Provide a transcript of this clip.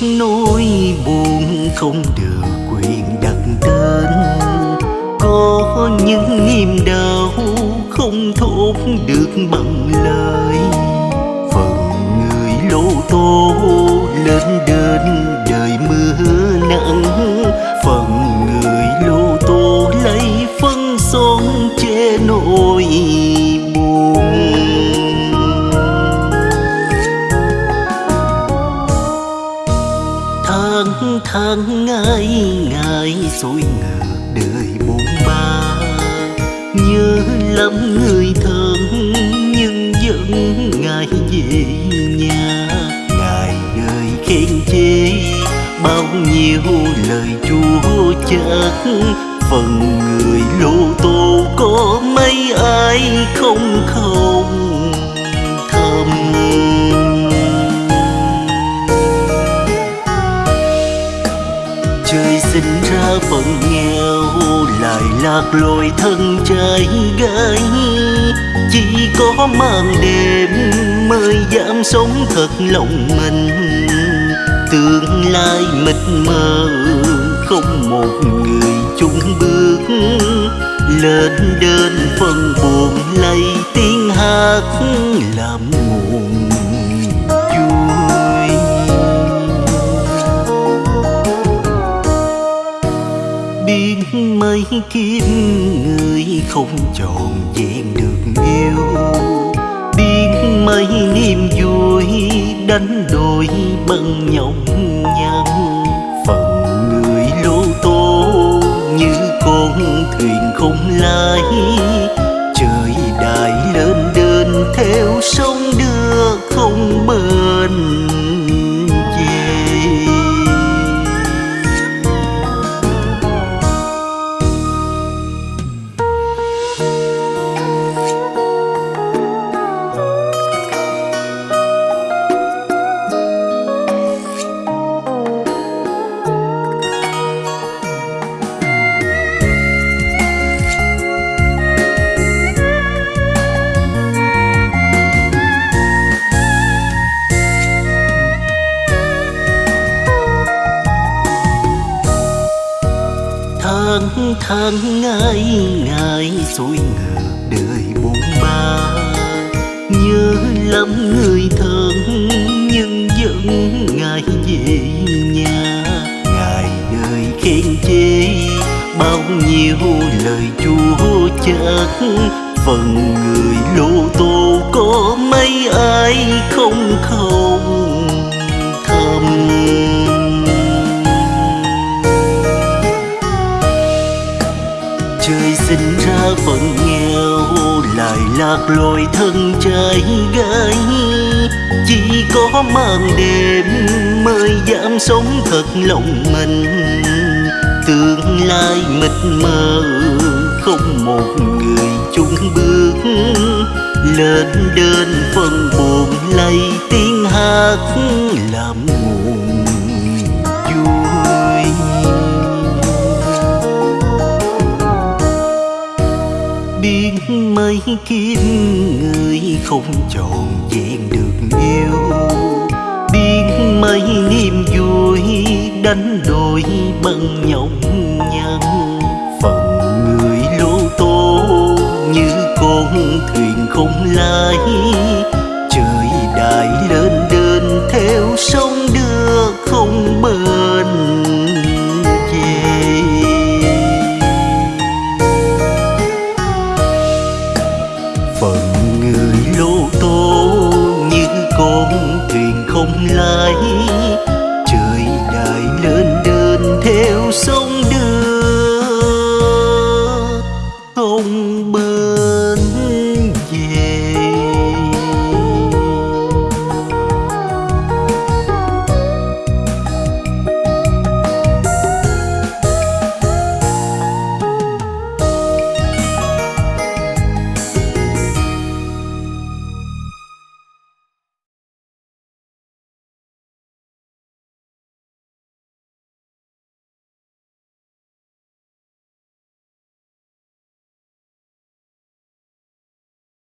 nỗi buồn không được quyền đặt tên có những niềm đau không thốt được bằng lời. Phần người lô tô lên đến tháng thân ngày ngày xuôi ngược đời buồn ba. Nhớ lắm người thân nhưng vẫn ngày về nhà. Ngày đời khen chê bao nhiêu lời chúa chát phần người lô tô có mấy ai không không trời sinh ra phận nghèo, lại lạc lối thân trai gái. Chỉ có màn đêm mới dám sống thật lòng mình. Tương lai mịt mờ, không một người chung bước. Lên đơn phần buồn lay tiếng hát làm nguồn với kiếp người không trọn vẹn được yêu. Biết mấy niềm vui đánh đổi bằng nhọc nhằn. Phận người lô tô như con thuyền không lái. Trời đại lên đền theo sông tháng tháng ngày ngày xuôi ngược đời bôn ba. Nhớ lắm người thân nhưng vẫn ngày về nhà. Ngày đời khen chê bao nhiêu lời chúa chắc phần người lô tô có mấy ai không khâu? Sinh ra phận nghèo, lại lạc lối thân trai gái. Chỉ có màn đêm mới dám sống thật lòng mình. Tương lai mịt mờ, không một người chung bước. Lên đơn phần buồn lay tiếng hát làm nguồn mấy kiếp người không trọn vẹn được yêu biết mấy niềm vui đánh đổi bằng nhọc nhằn phần người lô tô như con thuyền không lái. Trời đại lớn